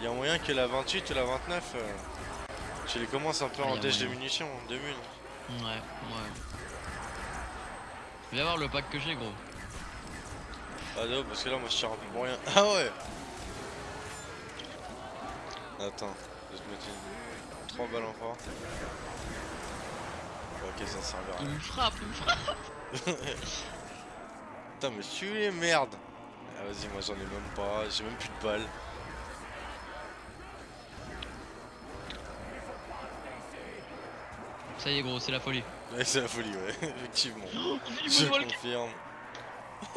Il y a moyen que la 28 ou la 29, euh, tu les commences un peu en déj de munitions, de mun. Ouais, ouais. Viens voir le pack que j'ai, gros. Ah non, parce que là, moi, je tire un peu pour rien. Ah ouais Attends, je vais te mettre une... 3 balles en fort. Ok, ça servira. Il me frappe, il me frappe. Putain, mais tu les merde Ah, vas-y, moi, j'en ai même pas, j'ai même plus de balles. Ça y est, gros, c'est la folie. Ouais, c'est la folie, ouais, effectivement. Du Je confirme.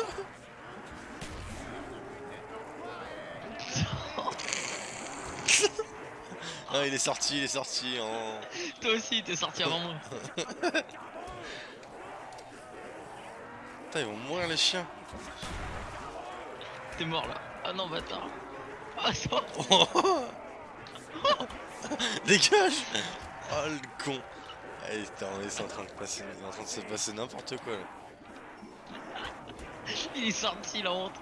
ah, il est sorti, il est sorti. hein. Toi aussi, t'es sorti avant moi. Putain, ils vont mourir les chiens. T'es mort là. Ah non, bâtard. Ah, ça. Dégage Oh le con Allez, on est en train de passer, il est en train de se passer n'importe quoi là. Il est sorti, la honte.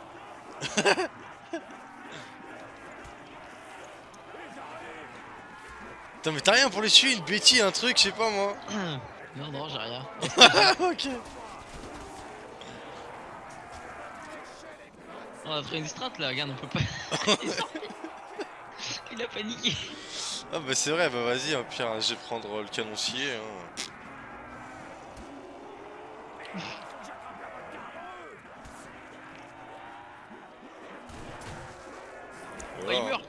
Putain, mais t'as rien pour les tuer, une bêtise, un truc, je sais pas moi. Non, non, j'ai rien. ok. On a fait une strat là, regarde, on peut pas. Il est sorti. Il a paniqué. Ah bah c'est vrai, bah vas-y, au pire, je vais prendre le canoncier. Hein. Oh, il Voilà. meurt.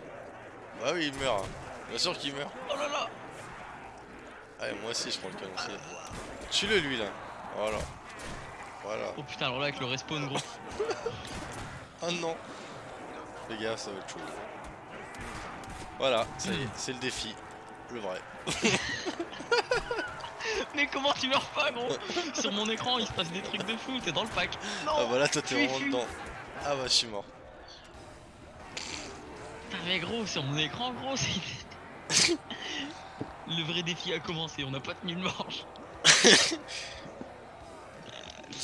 Bah oui, il meurt. Bien sûr qu'il meurt. Oh là là. Allez, moi aussi, je prends le canoncier. Tue-le lui là. Voilà. Voilà. Oh putain, alors là, avec le respawn, gros. Oh non Fais gaffe, ça va être chaud. Voilà, ça y est, c'est le défi. Le vrai. Mais comment tu meurs pas, gros? Sur mon écran, il se passe des trucs de fou, t'es dans le pack. Non Ah bah là, toi t'es vraiment dedans. Ah bah, je suis mort. Putain, mais gros, sur mon écran, gros, c'est. Le vrai défi a commencé, on n'a pas tenu le manche.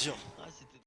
Dur.